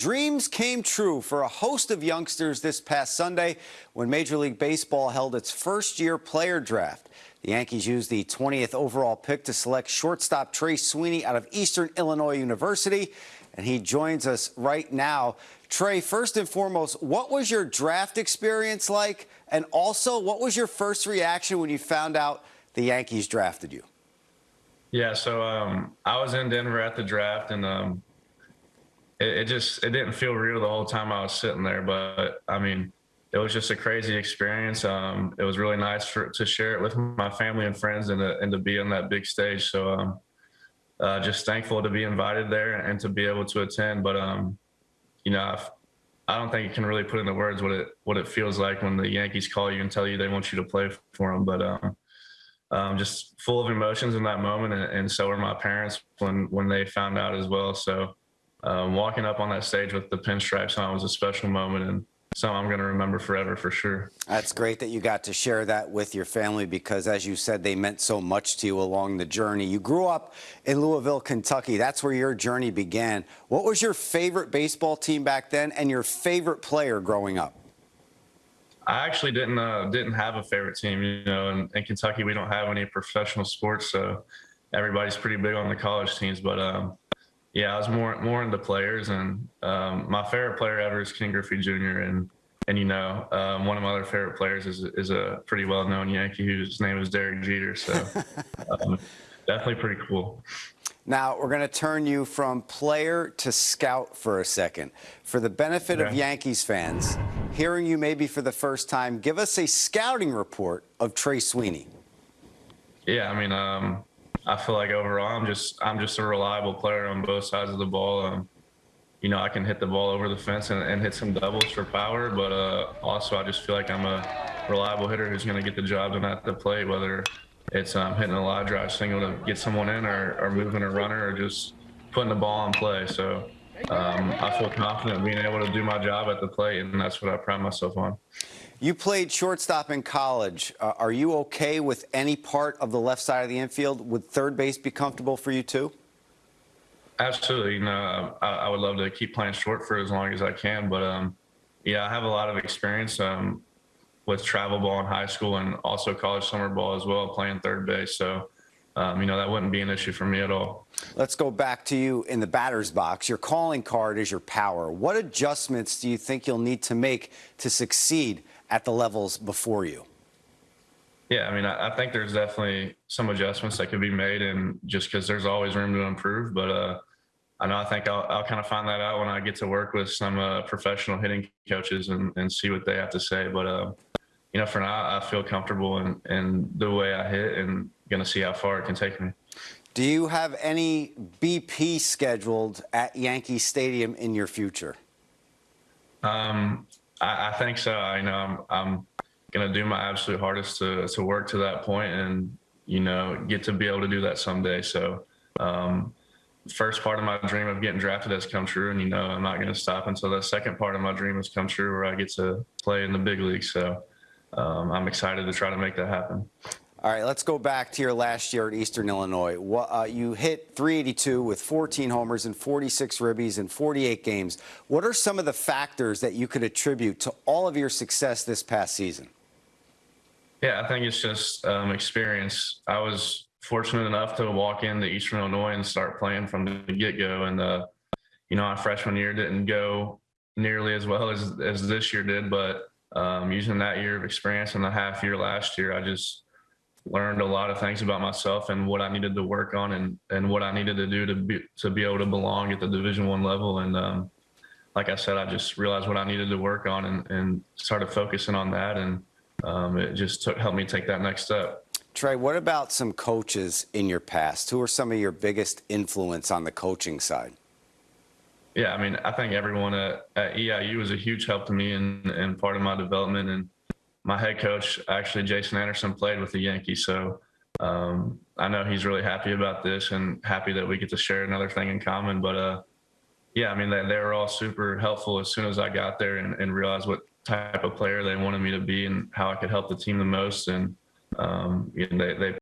Dreams came true for a host of youngsters this past Sunday when Major League Baseball held its first year player draft. The Yankees used the 20th overall pick to select shortstop Trey Sweeney out of Eastern Illinois University, and he joins us right now. Trey, first and foremost, what was your draft experience like? And also, what was your first reaction when you found out the Yankees drafted you? Yeah, so um, I was in Denver at the draft, and um, it, it, just it didn't feel real the whole time I was sitting there. But I mean, it was just a crazy experience. Um, it was really nice for, to share it with my family and friends and to, and to be on that big stage. So um, uh, just thankful to be invited there and to be able to attend. But um, you know, I've, I do not think you can really put into words what it what it feels like when the Yankees call you and tell you they want you to play for them. But um, um, just full of emotions in that moment, and, and, so were my parents when when they found out as well. So um, walking up on that stage with the pinstripes on was a special moment and something I'm going to remember forever for sure. That's great that you got to share that with your family because, as you said, they meant so much to you along the journey. You grew up in Louisville, Kentucky. That's where your journey began. What was your favorite baseball team back then and your favorite player growing up? I actually didn't uh, didn't have a favorite team. You know, in, in, Kentucky we don't have any professional sports, so everybody's pretty big on the college teams. But um, yeah, I was more more into players, and um, my favorite player ever is Ken Griffey Jr. and and you know, um, one of my other favorite players is is a pretty well known Yankee whose name is Derek Jeter. So um, definitely pretty cool. Now we're going to turn you from player to scout for a second. For the benefit okay. of Yankees fans, hearing you maybe for the first time, give us a scouting report of Trey Sweeney. Yeah, I mean, um, I feel like overall I'm just I'm just a reliable player on both sides of the ball. Um, you know, I can hit the ball over the fence and, and hit some doubles for power, but uh, also I just feel like I'm a reliable hitter who's going to get the job done at the plate, whether it's um, hitting a line drive single to get someone in or, or moving a runner or just putting the ball in play. So um, I feel confident being able to do my job at the plate, and that's what I pride myself on. You played shortstop in college. Uh, are you okay with any part of the left side of the infield? Would third base be comfortable for you too? Absolutely. You know, I, I would love to keep playing short for as long as I can, but um, yeah, I have a lot of experience um, with travel ball in high school and also college summer ball as well, playing third base. So, um, you know, that wouldn't be an issue for me at all. Let's go back to you in the batter's box. Your calling card is your power. What adjustments do you think you'll need to make to succeed at the levels before you? Yeah, I mean, I, I think there's definitely some adjustments that could be made, and just because there's always room to improve. But uh, I know I think I'll, I'll kind of find that out when I get to work with some uh, professional hitting coaches and, and see what they have to say. But uh, you know, for now, I feel comfortable in, in the way I hit, and going to see how far it can take me. Do you have any BP scheduled at Yankee Stadium in your future? Um, I, I think so. I know I'm, I'm going to do my absolute hardest to, to work to that point and, you know, get to be able to do that someday. So, um, first part of my dream of getting drafted has come true. And, you know, I'm not going to stop until the second part of my dream has come true where I get to play in the big league. So, um, I'm excited to try to make that happen. All right, let's go back to your last year at Eastern Illinois. Uh, you hit 382 with 14 homers and 46 ribbies in 48 games. What are some of the factors that you could attribute to all of your success this past season? Yeah, I think it's just um, experience. I was fortunate enough to walk into Eastern Illinois and start playing from the get-go. And, uh, you know, my freshman year didn't go nearly as well as, as this year did, but um, using that year of experience and the half year last year, I just – learned a lot of things about myself and what I needed to work on and, and what I needed to do to be to be able to belong at the Division One level. And um, like I said, I just realized what I needed to work on and, and started focusing on that. And um, it just took helped me take that next step. Trey, what about some coaches in your past? Who are some of your biggest influence on the coaching side? Yeah, I mean, I think everyone at, at EIU was a huge help to me and, and part of my development. And my head coach, actually Jason Anderson, played with the Yankees, so um, I know he's really happy about this and happy that we get to share another thing in common. But uh, yeah, I mean, they, they, were all super helpful as soon as I got there and, and, realized what type of player they wanted me to be and how I could help the team the most. And um, they, they